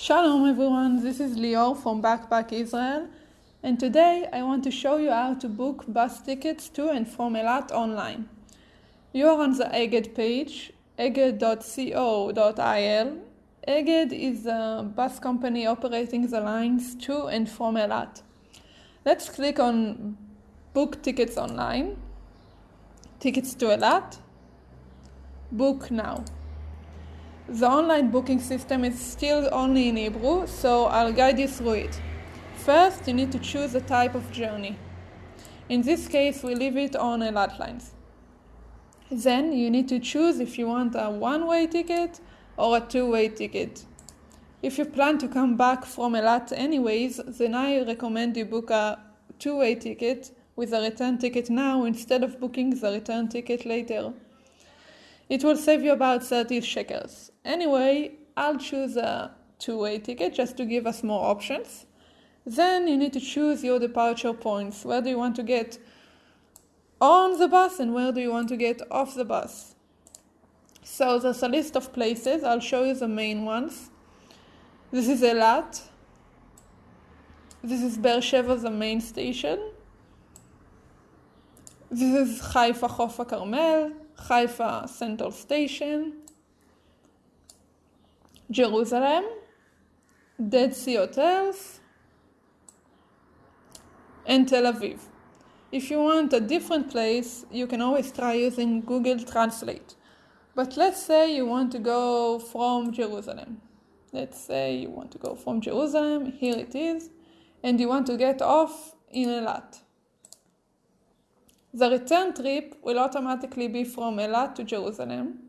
Shalom everyone, this is Lior from Backpack Israel, and today I want to show you how to book bus tickets to and from Elat online. You are on the Egged page, egged.co.il. Egged is a bus company operating the lines to and from Elat. Let's click on Book Tickets Online, Tickets to Elat, Book Now. The online booking system is still only in Hebrew, so I'll guide you through it. First, you need to choose a type of journey. In this case, we leave it on Eilat lines. Then you need to choose if you want a one-way ticket or a two-way ticket. If you plan to come back from Eilat anyways, then I recommend you book a two-way ticket with a return ticket now instead of booking the return ticket later. It will save you about 30 shekels. Anyway, I'll choose a two-way ticket just to give us more options. Then you need to choose your departure points. Where do you want to get on the bus and where do you want to get off the bus? So there's a list of places. I'll show you the main ones. This is Elat. This is Beersheba, the main station. This is Haifa Chof Carmel, Haifa Central Station, Jerusalem, Dead Sea Hotels, and Tel Aviv. If you want a different place, you can always try using Google Translate. But let's say you want to go from Jerusalem. Let's say you want to go from Jerusalem, here it is, and you want to get off in Eilat. The return trip will automatically be from Elat to Jerusalem.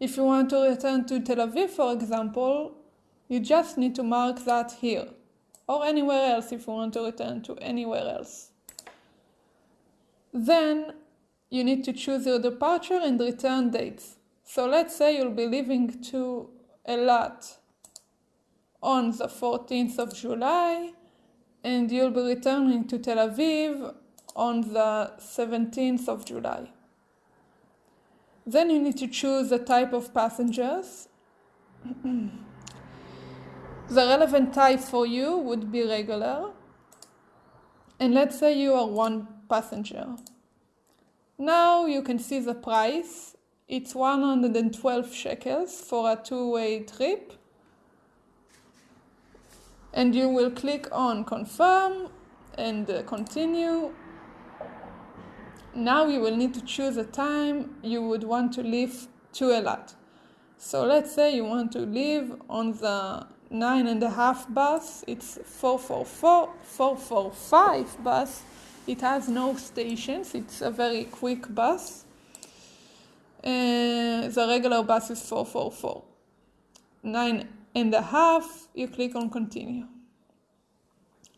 If you want to return to Tel Aviv, for example, you just need to mark that here, or anywhere else if you want to return to anywhere else. Then you need to choose your departure and return dates. So let's say you'll be leaving to Elat on the 14th of July and you'll be returning to Tel Aviv on the 17th of July. Then you need to choose the type of passengers. the relevant type for you would be regular. And let's say you are one passenger. Now you can see the price. It's 112 shekels for a two-way trip. And you will click on confirm and continue now you will need to choose a time you would want to leave to Eilat. So let's say you want to leave on the nine and a half bus, it's 444, 445 bus. It has no stations, it's a very quick bus. Uh, the regular bus is 444. Nine and a half, you click on continue.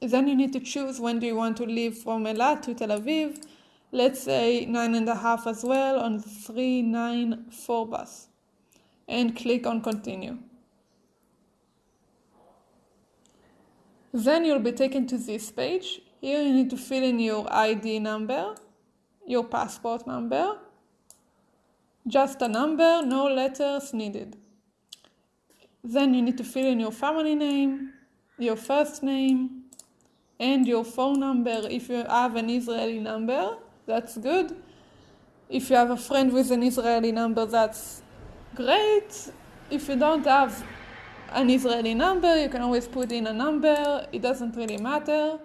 Then you need to choose when do you want to leave from Eilat to Tel Aviv let's say nine and a half as well on 394 bus and click on continue. Then you'll be taken to this page. Here you need to fill in your ID number, your passport number, just a number, no letters needed. Then you need to fill in your family name, your first name, and your phone number if you have an Israeli number that's good. If you have a friend with an Israeli number, that's great. If you don't have an Israeli number, you can always put in a number, it doesn't really matter.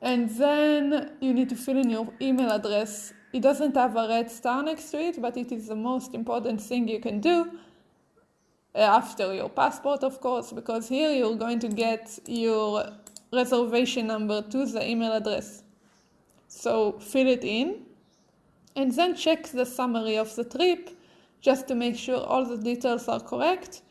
And then you need to fill in your email address. It doesn't have a red star next to it, but it is the most important thing you can do uh, after your passport, of course, because here you're going to get your reservation number to the email address. So fill it in and then check the summary of the trip just to make sure all the details are correct.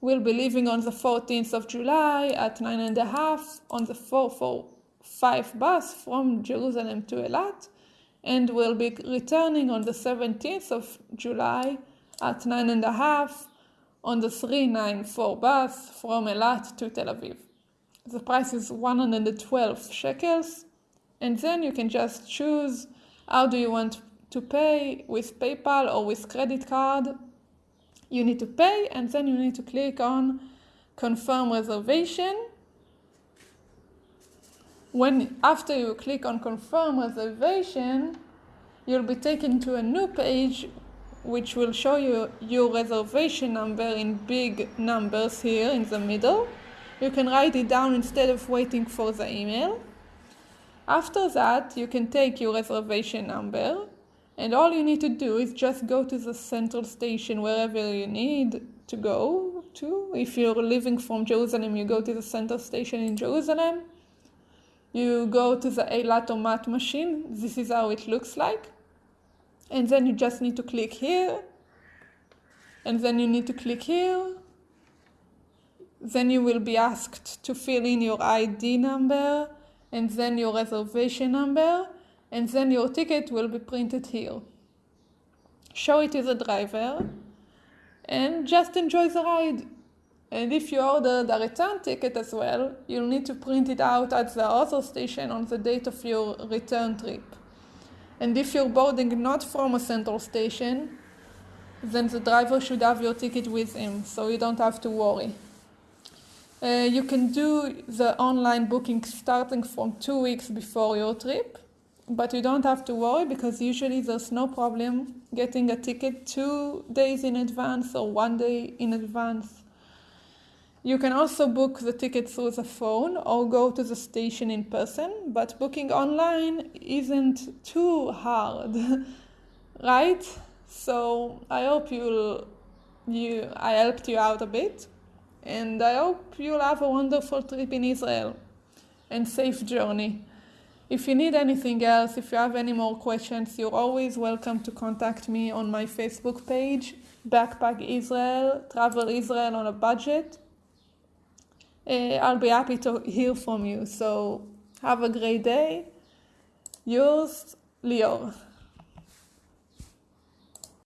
We'll be leaving on the 14th of July at 9 and a half on the 445 bus from Jerusalem to Elat and we'll be returning on the 17th of July at 9 and a half on the 394 bus from Elat to Tel Aviv. The price is 112 shekels and then you can just choose how do you want to pay with PayPal or with credit card. You need to pay and then you need to click on confirm reservation. When after you click on confirm reservation, you'll be taken to a new page which will show you your reservation number in big numbers here in the middle. You can write it down instead of waiting for the email. After that, you can take your reservation number and all you need to do is just go to the central station wherever you need to go to. If you're living from Jerusalem, you go to the central station in Jerusalem. You go to the Eilatomat machine. This is how it looks like and then you just need to click here and then you need to click here then you will be asked to fill in your ID number and then your reservation number and then your ticket will be printed here. Show it to the driver and just enjoy the ride. And if you order the return ticket as well you'll need to print it out at the other station on the date of your return trip. And if you're boarding not from a central station, then the driver should have your ticket with him, so you don't have to worry. Uh, you can do the online booking starting from two weeks before your trip, but you don't have to worry because usually there's no problem getting a ticket two days in advance or one day in advance. You can also book the ticket through the phone or go to the station in person, but booking online isn't too hard, right? So I hope you'll you I helped you out a bit, and I hope you'll have a wonderful trip in Israel and safe journey. If you need anything else, if you have any more questions, you're always welcome to contact me on my Facebook page, Backpack Israel, Travel Israel on a Budget uh, I'll be happy to hear from you. So have a great day. Yours, Lior.